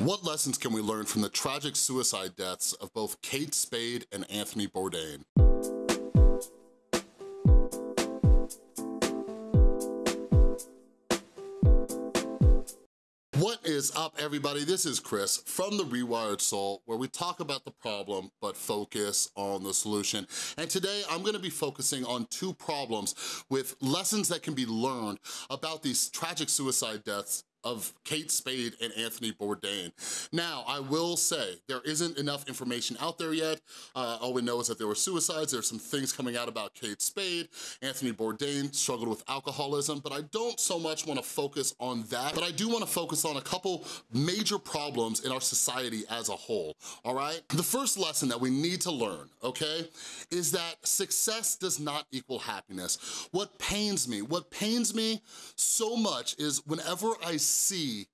What lessons can we learn from the tragic suicide deaths of both Kate Spade and Anthony Bourdain? What is up, everybody? This is Chris from The Rewired Soul, where we talk about the problem, but focus on the solution. And today, I'm gonna be focusing on two problems with lessons that can be learned about these tragic suicide deaths of Kate Spade and Anthony Bourdain. Now, I will say, there isn't enough information out there yet. Uh, all we know is that there were suicides. There's some things coming out about Kate Spade. Anthony Bourdain struggled with alcoholism, but I don't so much wanna focus on that, but I do wanna focus on a couple major problems in our society as a whole, all right? The first lesson that we need to learn, okay, is that success does not equal happiness. What pains me, what pains me so much is whenever I see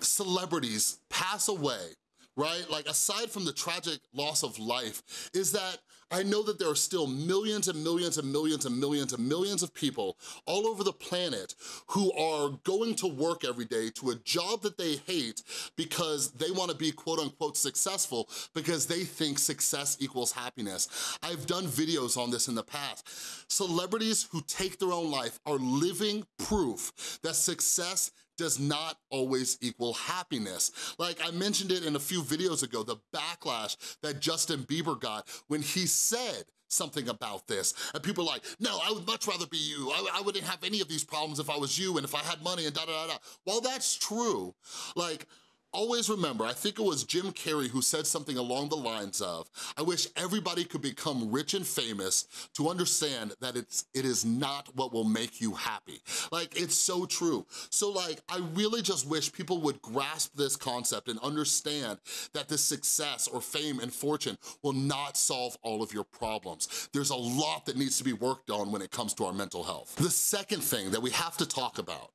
celebrities pass away, right? Like aside from the tragic loss of life, is that I know that there are still millions and millions and millions and millions and millions of people all over the planet who are going to work every day to a job that they hate because they wanna be quote unquote successful because they think success equals happiness. I've done videos on this in the past. Celebrities who take their own life are living proof that success does not always equal happiness. Like I mentioned it in a few videos ago, the backlash that Justin Bieber got when he said something about this. And people are like, no, I would much rather be you. I, I, wouldn't have any of these problems if I was you and if I had money and da da da da. While that's true, like, Always remember, I think it was Jim Carrey who said something along the lines of, I wish everybody could become rich and famous to understand that it's, it is not what will make you happy. Like, it's so true. So like, I really just wish people would grasp this concept and understand that the success or fame and fortune will not solve all of your problems. There's a lot that needs to be worked on when it comes to our mental health. The second thing that we have to talk about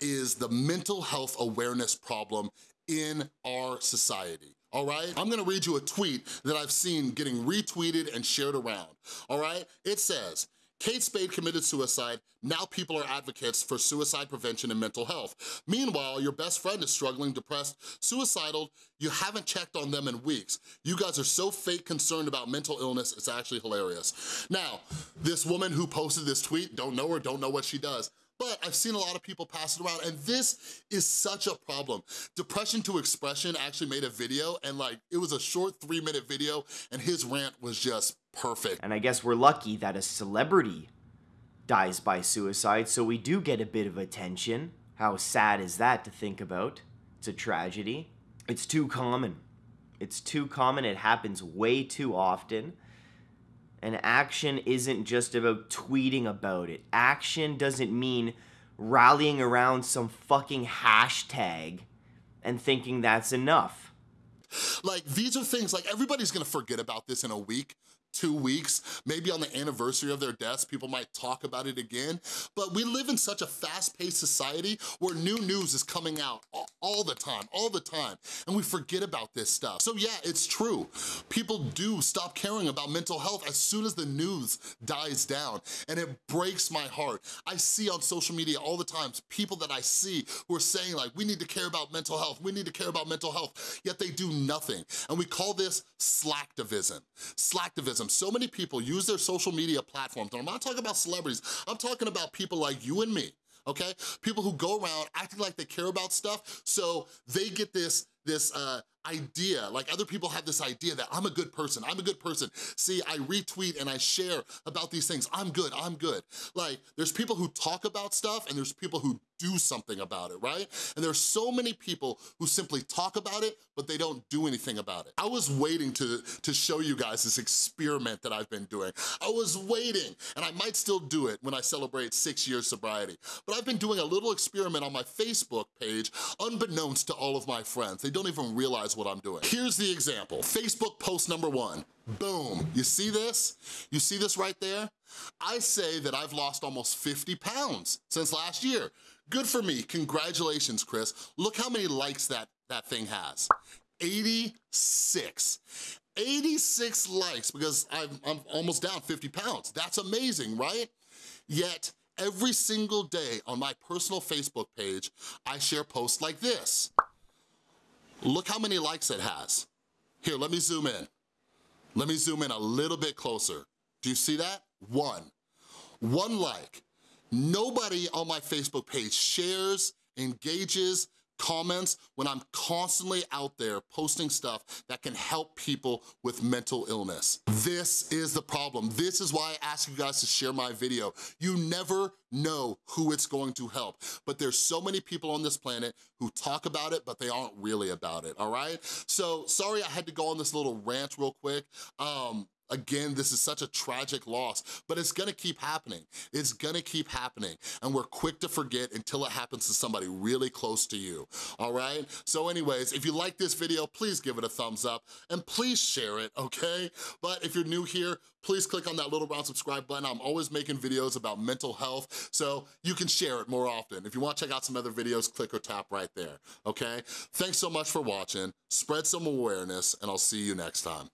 is the mental health awareness problem in our society all right? I'm gonna read you a tweet that I've seen getting retweeted and shared around, all right? It says, Kate Spade committed suicide, now people are advocates for suicide prevention and mental health. Meanwhile, your best friend is struggling, depressed, suicidal, you haven't checked on them in weeks. You guys are so fake concerned about mental illness, it's actually hilarious. Now, this woman who posted this tweet, don't know her, don't know what she does, but I've seen a lot of people pass it around and this is such a problem. Depression to Expression actually made a video and like, it was a short three minute video and his rant was just perfect. And I guess we're lucky that a celebrity dies by suicide, so we do get a bit of attention. How sad is that to think about? It's a tragedy. It's too common. It's too common, it happens way too often. And action isn't just about tweeting about it. Action doesn't mean rallying around some fucking hashtag and thinking that's enough. Like, these are things, like, everybody's gonna forget about this in a week two weeks, maybe on the anniversary of their deaths, people might talk about it again. But we live in such a fast-paced society where new news is coming out all the time, all the time, and we forget about this stuff. So yeah, it's true. People do stop caring about mental health as soon as the news dies down, and it breaks my heart. I see on social media all the times people that I see who are saying like, we need to care about mental health, we need to care about mental health, yet they do nothing. And we call this slacktivism. Slacktivism so many people use their social media platforms, and I'm not talking about celebrities, I'm talking about people like you and me, okay? People who go around acting like they care about stuff, so they get this, this uh, idea, like other people have this idea that I'm a good person, I'm a good person. See, I retweet and I share about these things, I'm good, I'm good. Like, there's people who talk about stuff and there's people who do something about it, right? And there's so many people who simply talk about it, but they don't do anything about it. I was waiting to, to show you guys this experiment that I've been doing. I was waiting, and I might still do it when I celebrate six years sobriety, but I've been doing a little experiment on my Facebook page, unbeknownst to all of my friends. They don't even realize what I'm doing. Here's the example. Facebook post number one. Boom. You see this? You see this right there? I say that I've lost almost 50 pounds since last year. Good for me. Congratulations, Chris. Look how many likes that, that thing has. 86. 86 likes because I'm, I'm almost down 50 pounds. That's amazing, right? Yet, every single day on my personal Facebook page, I share posts like this. Look how many likes it has. Here, let me zoom in. Let me zoom in a little bit closer. Do you see that? One. One like. Nobody on my Facebook page shares, engages, comments when I'm constantly out there posting stuff that can help people with mental illness. This is the problem. This is why I ask you guys to share my video. You never know who it's going to help, but there's so many people on this planet who talk about it, but they aren't really about it, all right? So sorry I had to go on this little rant real quick. Um, Again, this is such a tragic loss, but it's gonna keep happening. It's gonna keep happening, and we're quick to forget until it happens to somebody really close to you, all right? So anyways, if you like this video, please give it a thumbs up, and please share it, okay? But if you're new here, please click on that little round subscribe button. I'm always making videos about mental health, so you can share it more often. If you wanna check out some other videos, click or tap right there, okay? Thanks so much for watching. Spread some awareness, and I'll see you next time.